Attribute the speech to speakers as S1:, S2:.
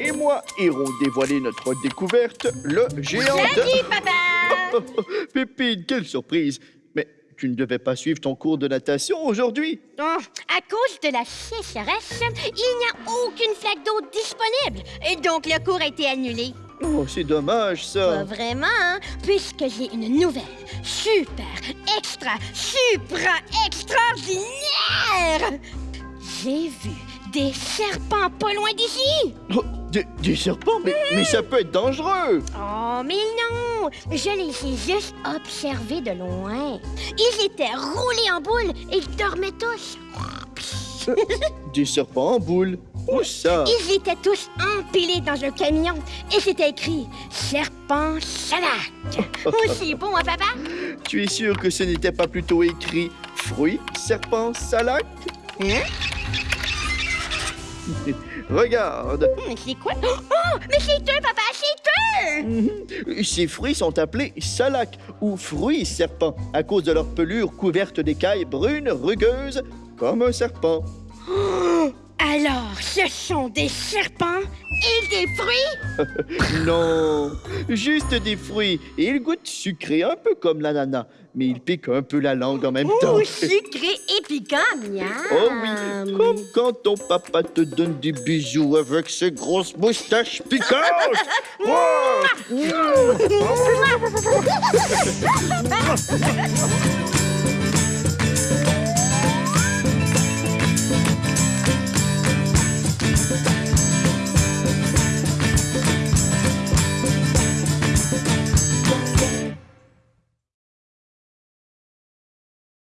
S1: Et moi irons dévoiler notre découverte, le géant de...
S2: Salut, papa!
S1: Pépine, quelle surprise! Mais tu ne devais pas suivre ton cours de natation aujourd'hui?
S2: Oh, à cause de la sécheresse, il n'y a aucune flaque d'eau disponible. Et donc, le cours a été annulé.
S1: Oh, c'est dommage,
S2: Pas
S1: ça.
S2: vraiment, hein? Puisque j'ai une nouvelle, super, extra, supra, extraordinaire! J'ai vu des serpents pas loin d'ici!
S1: Oh, des, des serpents? Mais, mais ça peut être dangereux!
S2: Oh, mais non! Je les ai juste observés de loin. Ils étaient roulés en boule et ils dormaient tous.
S1: Des serpents en boule. Où ça?
S2: Ils étaient tous empilés dans un camion et c'était écrit Serpent Salac. Aussi bon, hein, papa?
S1: Tu es sûr que ce n'était pas plutôt écrit fruits, serpents, salac?
S2: Hein?
S1: Regarde,
S2: Mais c'est quoi? Oh, mais c'est eux, papa, c'est eux!
S1: ces fruits sont appelés salac ou fruits serpents à cause de leur pelure couverte d'écailles brunes rugueuses comme un serpent.
S2: Alors, ce sont des serpents et des fruits?
S1: Non, juste des fruits et ils goûtent sucré un peu comme l'ananas, mais ils piquent un peu la langue en même temps.
S2: Oh, sucré et piquant, miam!
S1: Oh oui, comme quand ton papa te donne des bisous avec ses grosses moustaches piquantes.